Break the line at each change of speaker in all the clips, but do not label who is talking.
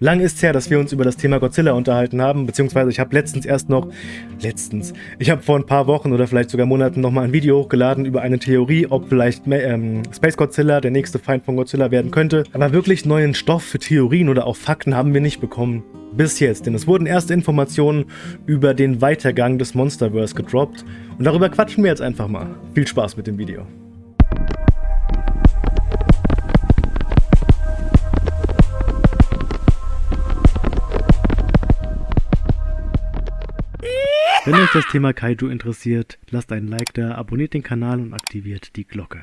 Lang ist her, dass wir uns über das Thema Godzilla unterhalten haben, beziehungsweise ich habe letztens erst noch, letztens, ich habe vor ein paar Wochen oder vielleicht sogar Monaten nochmal ein Video hochgeladen über eine Theorie, ob vielleicht ähm, Space Godzilla der nächste Feind von Godzilla werden könnte. Aber wirklich neuen Stoff für Theorien oder auch Fakten haben wir nicht bekommen. Bis jetzt, denn es wurden erste Informationen über den Weitergang des Monsterverse gedroppt und darüber quatschen wir jetzt einfach mal. Viel Spaß mit dem Video. Wenn euch das Thema Kaiju interessiert, lasst einen Like da, abonniert den Kanal und aktiviert die Glocke.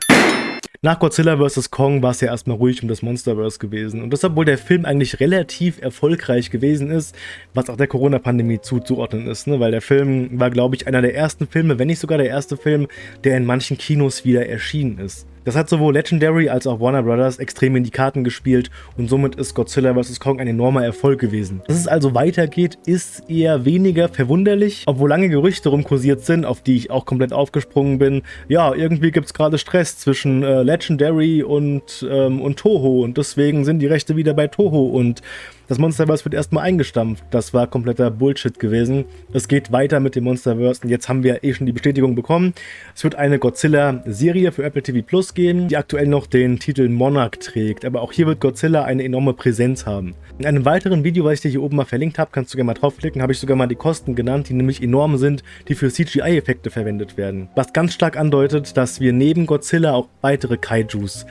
Nach Godzilla vs. Kong war es ja erstmal ruhig um das Monsterverse gewesen. Und das, obwohl der Film eigentlich relativ erfolgreich gewesen ist, was auch der Corona-Pandemie zuzuordnen ist. Ne? Weil der Film war, glaube ich, einer der ersten Filme, wenn nicht sogar der erste Film, der in manchen Kinos wieder erschienen ist. Das hat sowohl Legendary als auch Warner Brothers extrem in die Karten gespielt und somit ist Godzilla vs. Kong ein enormer Erfolg gewesen. Dass es also weitergeht, ist eher weniger verwunderlich, obwohl lange Gerüchte rumkursiert sind, auf die ich auch komplett aufgesprungen bin. Ja, irgendwie gibt es gerade Stress zwischen äh, Legendary und, ähm, und Toho und deswegen sind die Rechte wieder bei Toho und das Monsterverse wird erstmal eingestampft. Das war kompletter Bullshit gewesen. Es geht weiter mit dem Monsterverse und jetzt haben wir eh schon die Bestätigung bekommen. Es wird eine Godzilla-Serie für Apple TV Plus geben, die aktuell noch den Titel Monarch trägt. Aber auch hier wird Godzilla eine enorme Präsenz haben. In einem weiteren Video, was ich dir hier oben mal verlinkt habe, kannst du gerne mal draufklicken, habe ich sogar mal die Kosten genannt, die nämlich enorm sind, die für CGI-Effekte verwendet werden. Was ganz stark andeutet, dass wir neben Godzilla auch weitere Kaijus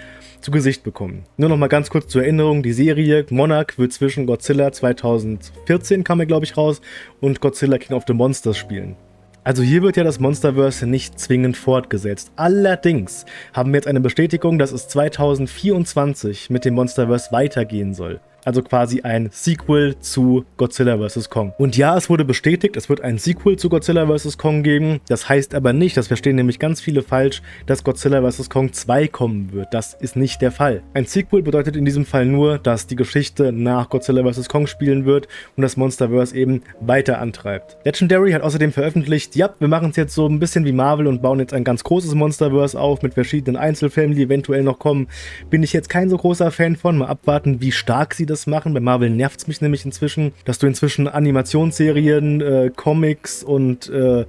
zu Gesicht bekommen. Nur noch mal ganz kurz zur Erinnerung, die Serie Monarch wird zwischen Godzilla 2014 kam er glaube ich raus und Godzilla King of the Monsters spielen. Also hier wird ja das Monsterverse nicht zwingend fortgesetzt. Allerdings haben wir jetzt eine Bestätigung, dass es 2024 mit dem Monsterverse weitergehen soll also quasi ein Sequel zu Godzilla vs. Kong. Und ja, es wurde bestätigt, es wird ein Sequel zu Godzilla vs. Kong geben. Das heißt aber nicht, das verstehen nämlich ganz viele falsch, dass Godzilla vs. Kong 2 kommen wird. Das ist nicht der Fall. Ein Sequel bedeutet in diesem Fall nur, dass die Geschichte nach Godzilla vs. Kong spielen wird und das Monsterverse eben weiter antreibt. Legendary hat außerdem veröffentlicht, ja, wir machen es jetzt so ein bisschen wie Marvel und bauen jetzt ein ganz großes Monsterverse auf mit verschiedenen Einzelfilmen, die eventuell noch kommen. Bin ich jetzt kein so großer Fan von. Mal abwarten, wie stark sie das das machen. Bei Marvel nervt es mich nämlich inzwischen, dass du inzwischen Animationsserien, äh, Comics und äh,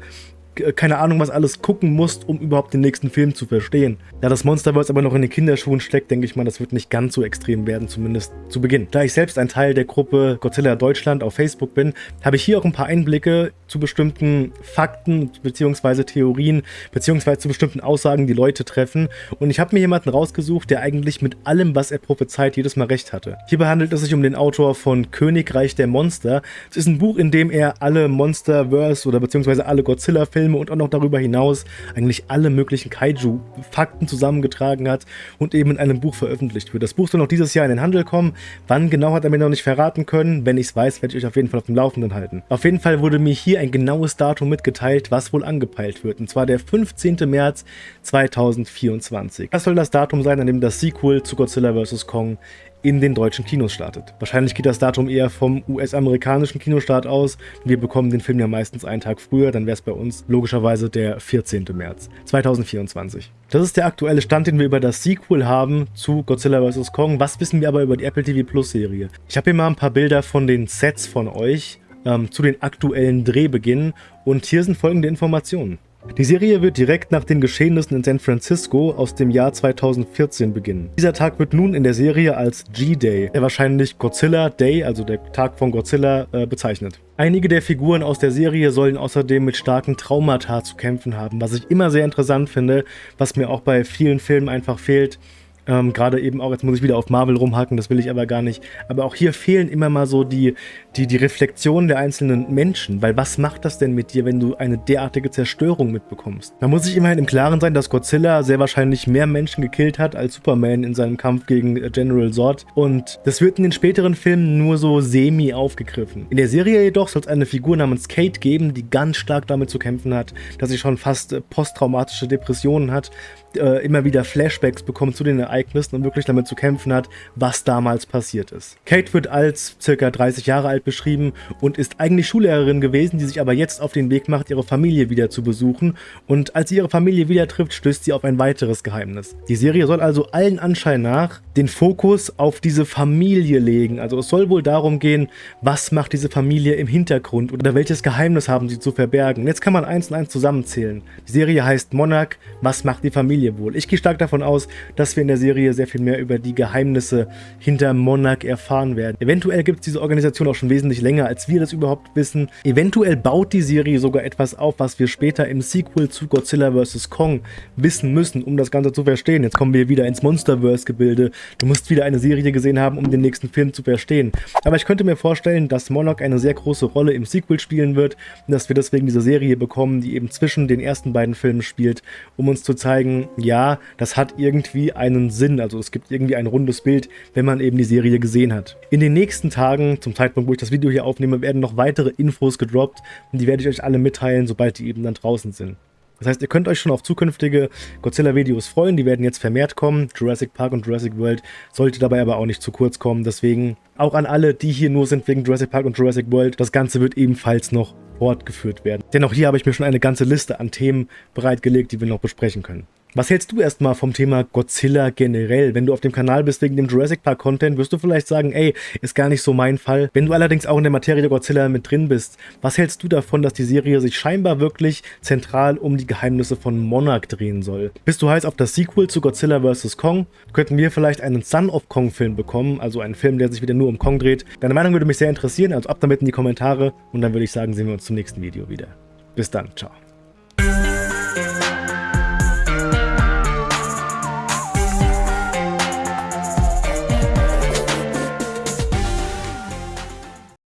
keine Ahnung was alles gucken musst, um überhaupt den nächsten Film zu verstehen. Da das Monsterverse aber noch in den Kinderschuhen steckt, denke ich mal, das wird nicht ganz so extrem werden, zumindest zu Beginn. Da ich selbst ein Teil der Gruppe Godzilla Deutschland auf Facebook bin, habe ich hier auch ein paar Einblicke zu bestimmten Fakten bzw. Theorien bzw. zu bestimmten Aussagen, die Leute treffen. Und ich habe mir jemanden rausgesucht, der eigentlich mit allem, was er prophezeit, jedes Mal recht hatte. Hierbei handelt es sich um den Autor von Königreich der Monster. Es ist ein Buch, in dem er alle Monsterverse oder bzw. alle Godzilla-Filme Filme und auch noch darüber hinaus eigentlich alle möglichen Kaiju-Fakten zusammengetragen hat und eben in einem Buch veröffentlicht wird. Das Buch soll noch dieses Jahr in den Handel kommen. Wann genau hat er mir noch nicht verraten können. Wenn ich es weiß, werde ich euch auf jeden Fall auf dem Laufenden halten. Auf jeden Fall wurde mir hier ein genaues Datum mitgeteilt, was wohl angepeilt wird. Und zwar der 15. März 2024. Das soll das Datum sein, an dem das Sequel zu Godzilla vs. Kong in den deutschen Kinos startet. Wahrscheinlich geht das Datum eher vom US-amerikanischen Kinostart aus. Wir bekommen den Film ja meistens einen Tag früher, dann wäre es bei uns logischerweise der 14. März 2024. Das ist der aktuelle Stand, den wir über das Sequel haben zu Godzilla vs. Kong. Was wissen wir aber über die Apple TV Plus Serie? Ich habe hier mal ein paar Bilder von den Sets von euch ähm, zu den aktuellen Drehbeginnen und hier sind folgende Informationen. Die Serie wird direkt nach den Geschehnissen in San Francisco aus dem Jahr 2014 beginnen. Dieser Tag wird nun in der Serie als G-Day, der wahrscheinlich Godzilla Day, also der Tag von Godzilla, äh, bezeichnet. Einige der Figuren aus der Serie sollen außerdem mit starken Traumata zu kämpfen haben, was ich immer sehr interessant finde, was mir auch bei vielen Filmen einfach fehlt. Ähm, Gerade eben auch, jetzt muss ich wieder auf Marvel rumhacken, das will ich aber gar nicht. Aber auch hier fehlen immer mal so die, die, die Reflexionen der einzelnen Menschen. Weil was macht das denn mit dir, wenn du eine derartige Zerstörung mitbekommst? Man muss sich immerhin im Klaren sein, dass Godzilla sehr wahrscheinlich mehr Menschen gekillt hat als Superman in seinem Kampf gegen äh, General Zod. Und das wird in den späteren Filmen nur so semi aufgegriffen. In der Serie jedoch soll es eine Figur namens Kate geben, die ganz stark damit zu kämpfen hat, dass sie schon fast äh, posttraumatische Depressionen hat, äh, immer wieder Flashbacks bekommt zu den Ereignissen Ereignissen und wirklich damit zu kämpfen hat, was damals passiert ist. Kate wird als circa 30 Jahre alt beschrieben und ist eigentlich Schullehrerin gewesen, die sich aber jetzt auf den Weg macht, ihre Familie wieder zu besuchen und als sie ihre Familie wieder trifft, stößt sie auf ein weiteres Geheimnis. Die Serie soll also allen Anschein nach den Fokus auf diese Familie legen, also es soll wohl darum gehen, was macht diese Familie im Hintergrund oder welches Geheimnis haben sie zu verbergen. Jetzt kann man eins und eins zusammenzählen. Die Serie heißt Monarch, was macht die Familie wohl? Ich gehe stark davon aus, dass wir in der Serie sehr viel mehr über die Geheimnisse hinter Monarch erfahren werden. Eventuell gibt es diese Organisation auch schon wesentlich länger, als wir das überhaupt wissen. Eventuell baut die Serie sogar etwas auf, was wir später im Sequel zu Godzilla vs. Kong wissen müssen, um das Ganze zu verstehen. Jetzt kommen wir wieder ins Monsterverse-Gebilde. Du musst wieder eine Serie gesehen haben, um den nächsten Film zu verstehen. Aber ich könnte mir vorstellen, dass Monarch eine sehr große Rolle im Sequel spielen wird und dass wir deswegen diese Serie bekommen, die eben zwischen den ersten beiden Filmen spielt, um uns zu zeigen, ja, das hat irgendwie einen Sinn, also es gibt irgendwie ein rundes Bild, wenn man eben die Serie gesehen hat. In den nächsten Tagen, zum Zeitpunkt, wo ich das Video hier aufnehme, werden noch weitere Infos gedroppt und die werde ich euch alle mitteilen, sobald die eben dann draußen sind. Das heißt, ihr könnt euch schon auf zukünftige Godzilla-Videos freuen, die werden jetzt vermehrt kommen. Jurassic Park und Jurassic World sollte dabei aber auch nicht zu kurz kommen, deswegen auch an alle, die hier nur sind wegen Jurassic Park und Jurassic World, das Ganze wird ebenfalls noch fortgeführt werden. Denn auch hier habe ich mir schon eine ganze Liste an Themen bereitgelegt, die wir noch besprechen können. Was hältst du erstmal vom Thema Godzilla generell? Wenn du auf dem Kanal bist wegen dem Jurassic Park Content, wirst du vielleicht sagen, ey, ist gar nicht so mein Fall. Wenn du allerdings auch in der Materie Godzilla mit drin bist, was hältst du davon, dass die Serie sich scheinbar wirklich zentral um die Geheimnisse von Monarch drehen soll? Bist du heiß auf das Sequel zu Godzilla vs. Kong? Könnten wir vielleicht einen Son of Kong Film bekommen, also einen Film, der sich wieder nur um Kong dreht? Deine Meinung würde mich sehr interessieren, also ab damit in die Kommentare und dann würde ich sagen, sehen wir uns zum nächsten Video wieder. Bis dann, ciao.